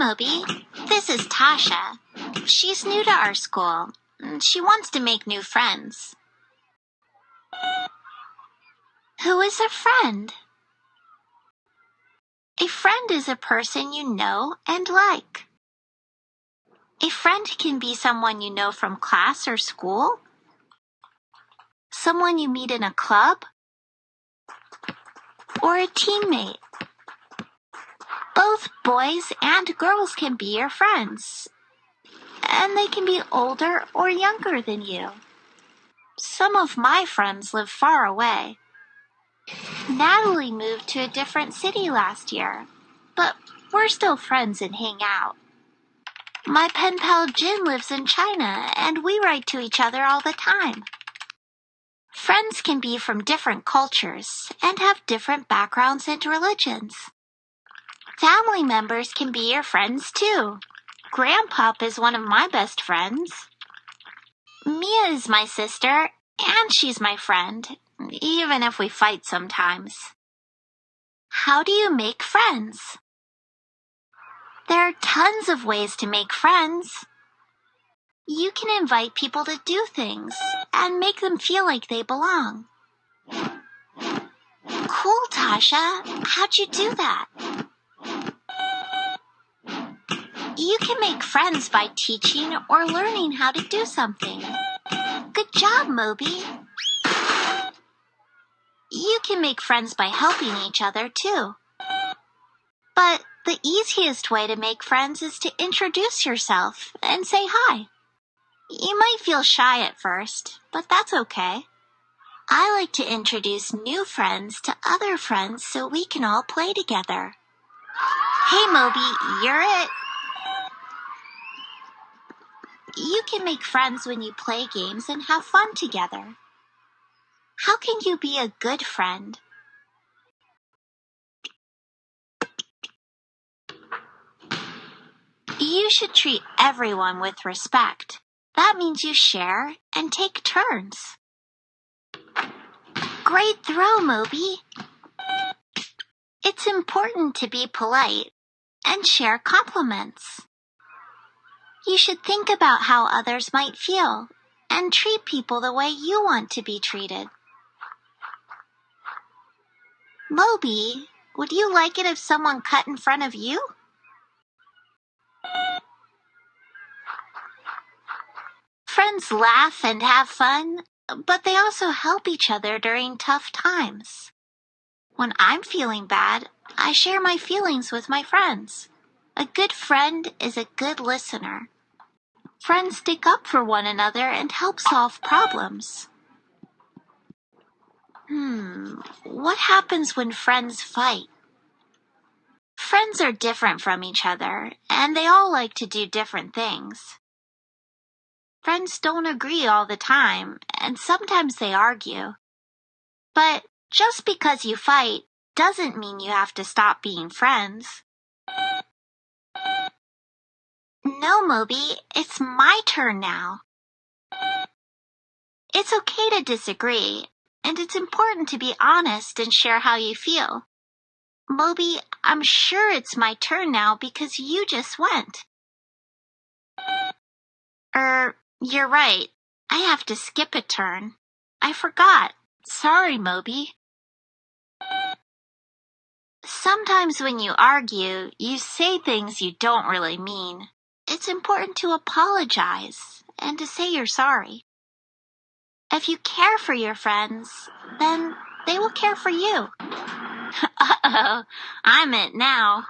Moby. This is Tasha. She's new to our school. Mm, she wants to make new friends. Who is a friend? A friend is a person you know and like. A friend can be someone you know from class or school, someone you meet in a club, or a teammate. Both boys and girls can be your friends, and they can be older or younger than you. Some of my friends live far away. Natalie moved to a different city last year, but we're still friends and hang out. My pen pal Jin lives in China, and we write to each other all the time. Friends can be from different cultures and have different backgrounds and religions. Family members can be your friends too. Grandpop is one of my best friends. Mia is my sister, and she's my friend, even if we fight sometimes. How do you make friends? There are tons of ways to make friends. You can invite people to do things and make them feel like they belong. Cool, Tasha. How'd you do that? You can make friends by teaching or learning how to do something. Good job, Moby. You can make friends by helping each other too. But the easiest way to make friends is to introduce yourself and say hi. You might feel shy at first, but that's okay. I like to introduce new friends to other friends so we can all play together. Hey Moby, you're it. You can make friends when you play games and have fun together. How can you be a good friend? You should treat everyone with respect. That means you share and take turns. Great throw, Moby. It's important to be polite and share compliments. You should think about how others might feel and treat people the way you want to be treated. Moby, would you like it if someone cut in front of you? Friends laugh and have fun, but they also help each other during tough times. When I'm feeling bad, I share my feelings with my friends. A good friend is a good listener. Friends stick up for one another and help solve problems. Hmm, what happens when friends fight? Friends are different from each other, and they all like to do different things. Friends don't agree all the time, and sometimes they argue. But just because you fight doesn't mean you have to stop being friends. No, Moby, it's my turn now. It's okay to disagree, and it's important to be honest and share how you feel. Moby, I'm sure it's my turn now because you just went. Er, you're right. I have to skip a turn. I forgot. Sorry, Moby. Sometimes when you argue, you say things you don't really mean. It's important to apologize and to say you're sorry. If you care for your friends, then they will care for you. Uh oh, I'm it now.